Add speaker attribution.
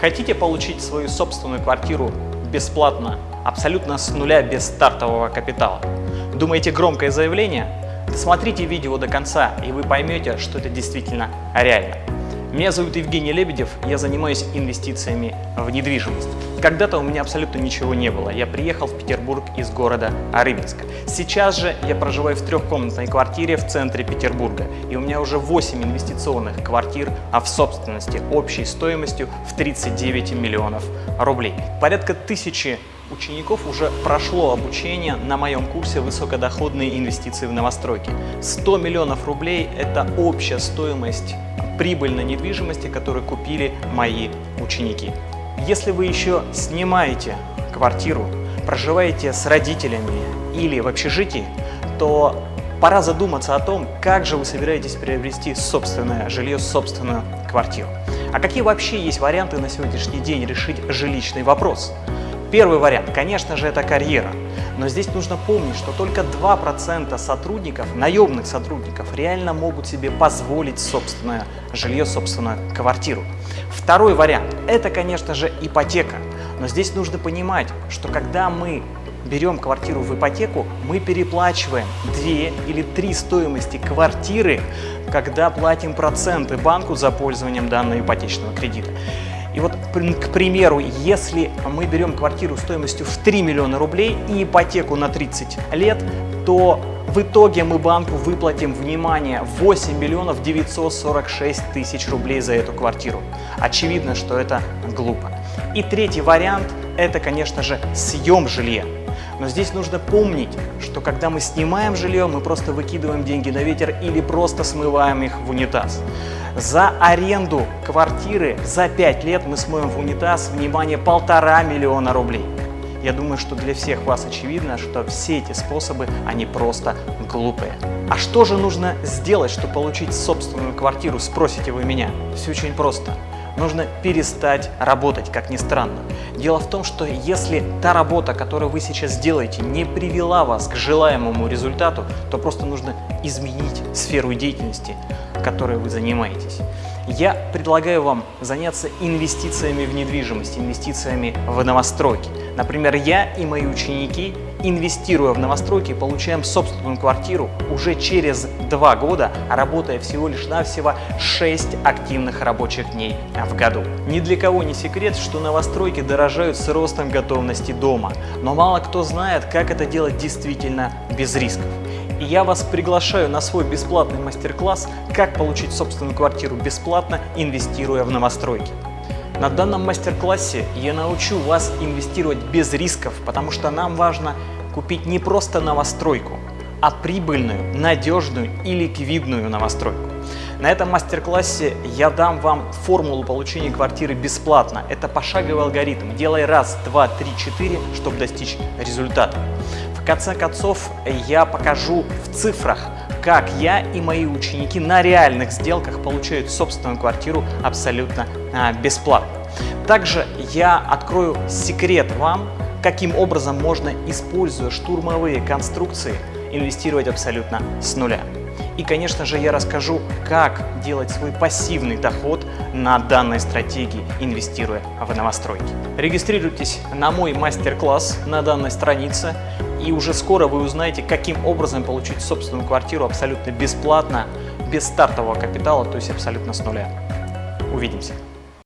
Speaker 1: Хотите получить свою собственную квартиру бесплатно, абсолютно с нуля, без стартового капитала? Думаете громкое заявление? Смотрите видео до конца, и вы поймете, что это действительно реально. Меня зовут Евгений Лебедев, я занимаюсь инвестициями в недвижимость. Когда-то у меня абсолютно ничего не было. Я приехал в Петербург из города Арыбинска. Сейчас же я проживаю в трехкомнатной квартире в центре Петербурга. И у меня уже 8 инвестиционных квартир, а в собственности общей стоимостью в 39 миллионов рублей. Порядка тысячи учеников уже прошло обучение на моем курсе «Высокодоходные инвестиции в новостройки». 100 миллионов рублей – это общая стоимость прибыльной недвижимости, которую купили мои ученики. Если вы еще снимаете квартиру, проживаете с родителями или в общежитии, то пора задуматься о том, как же вы собираетесь приобрести собственное жилье, собственную квартиру. А какие вообще есть варианты на сегодняшний день решить жилищный вопрос? Первый вариант, конечно же, это карьера. Но здесь нужно помнить, что только 2% сотрудников, наемных сотрудников, реально могут себе позволить собственное жилье, собственную квартиру. Второй вариант – это, конечно же, ипотека. Но здесь нужно понимать, что когда мы берем квартиру в ипотеку, мы переплачиваем 2 или 3 стоимости квартиры, когда платим проценты банку за пользованием данного ипотечного кредита. И вот, к примеру, если мы берем квартиру стоимостью в 3 миллиона рублей и ипотеку на 30 лет, то в итоге мы банку выплатим, внимание, 8 миллионов 946 тысяч рублей за эту квартиру. Очевидно, что это глупо. И третий вариант – это, конечно же, съем жилья. Но здесь нужно помнить, что когда мы снимаем жилье, мы просто выкидываем деньги на ветер или просто смываем их в унитаз. За аренду квартиры за 5 лет мы смоем в унитаз, внимание, полтора миллиона рублей. Я думаю, что для всех вас очевидно, что все эти способы, они просто глупые. А что же нужно сделать, чтобы получить собственную квартиру, спросите вы меня? Все очень просто нужно перестать работать, как ни странно. Дело в том, что если та работа, которую вы сейчас делаете, не привела вас к желаемому результату, то просто нужно изменить сферу деятельности, которой вы занимаетесь. Я предлагаю вам заняться инвестициями в недвижимость, инвестициями в новостройки. Например, я и мои ученики, инвестируя в новостройки, получаем собственную квартиру уже через два года, работая всего лишь навсего 6 активных рабочих дней в году. Ни для кого не секрет, что новостройки дорожают с ростом готовности дома, но мало кто знает, как это делать действительно без рисков. И я вас приглашаю на свой бесплатный мастер-класс «Как получить собственную квартиру бесплатно, инвестируя в новостройки». На данном мастер-классе я научу вас инвестировать без рисков, потому что нам важно купить не просто новостройку, а прибыльную, надежную и ликвидную новостройку. На этом мастер-классе я дам вам формулу получения квартиры бесплатно. Это пошаговый алгоритм. Делай раз, два, три, четыре, чтобы достичь результата. В конце концов, я покажу в цифрах, как я и мои ученики на реальных сделках получают собственную квартиру абсолютно а, бесплатно. Также я открою секрет вам, каким образом можно, используя штурмовые конструкции, инвестировать абсолютно с нуля. И, конечно же, я расскажу, как делать свой пассивный доход на данной стратегии, инвестируя в новостройки. Регистрируйтесь на мой мастер-класс на данной странице, и уже скоро вы узнаете, каким образом получить собственную квартиру абсолютно бесплатно, без стартового капитала, то есть абсолютно с нуля. Увидимся!